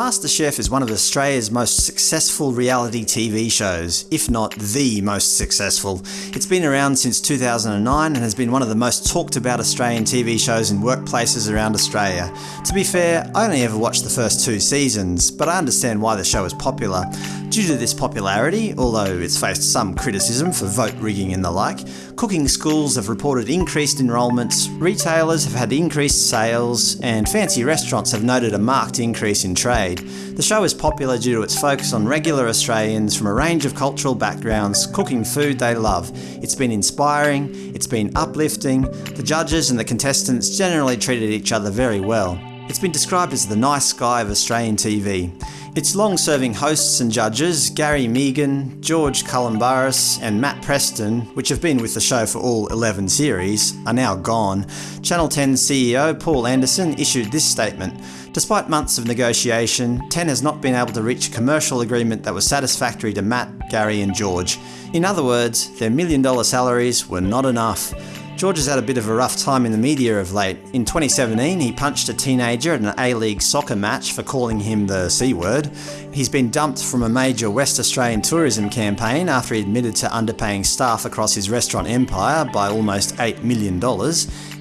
MasterChef is one of Australia's most successful reality TV shows, if not the most successful. It's been around since 2009 and has been one of the most talked about Australian TV shows in workplaces around Australia. To be fair, I only ever watched the first two seasons, but I understand why the show is popular. Due to this popularity, although it's faced some criticism for vote rigging and the like, cooking schools have reported increased enrolments, retailers have had increased sales, and fancy restaurants have noted a marked increase in trade. The show is popular due to its focus on regular Australians from a range of cultural backgrounds cooking food they love. It's been inspiring, it's been uplifting, the judges and the contestants generally treated each other very well. It's been described as the nice guy of Australian TV. Its long-serving hosts and judges, Gary Mehigan, George Calombaris and Matt Preston, which have been with the show for all 11 series, are now gone. Channel 10 CEO Paul Anderson issued this statement. Despite months of negotiation, 10 has not been able to reach a commercial agreement that was satisfactory to Matt, Gary and George. In other words, their million dollar salaries were not enough. George has had a bit of a rough time in the media of late. In 2017, he punched a teenager at an A-League soccer match for calling him the C-word. He's been dumped from a major West Australian tourism campaign after he admitted to underpaying staff across his restaurant empire by almost $8 million,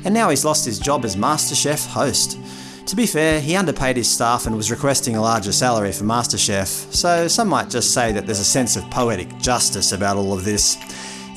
and now he's lost his job as MasterChef host. To be fair, he underpaid his staff and was requesting a larger salary for MasterChef, so some might just say that there's a sense of poetic justice about all of this.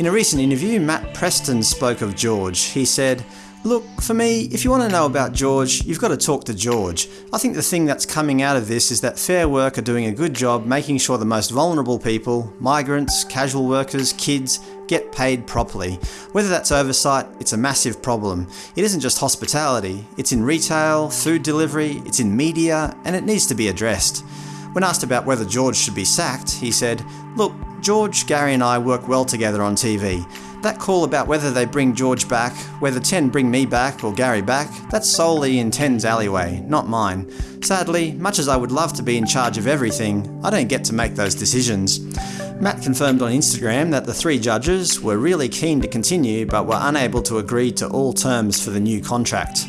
In a recent interview, Matt Preston spoke of George. He said, Look, for me, if you want to know about George, you've got to talk to George. I think the thing that's coming out of this is that Fair Work are doing a good job making sure the most vulnerable people, migrants, casual workers, kids, get paid properly. Whether that's oversight, it's a massive problem. It isn't just hospitality, it's in retail, food delivery, it's in media, and it needs to be addressed. When asked about whether George should be sacked, he said, Look, George, Gary and I work well together on TV. That call about whether they bring George back, whether 10 bring me back or Gary back, that's solely in 10's alleyway, not mine. Sadly, much as I would love to be in charge of everything, I don't get to make those decisions. Matt confirmed on Instagram that the three judges were really keen to continue but were unable to agree to all terms for the new contract.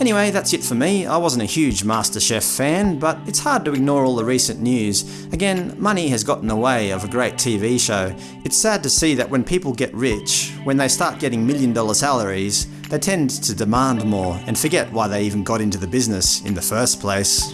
Anyway, that's it for me. I wasn't a huge MasterChef fan, but it's hard to ignore all the recent news. Again, money has gotten in the way of a great TV show. It's sad to see that when people get rich, when they start getting million dollar salaries, they tend to demand more and forget why they even got into the business in the first place.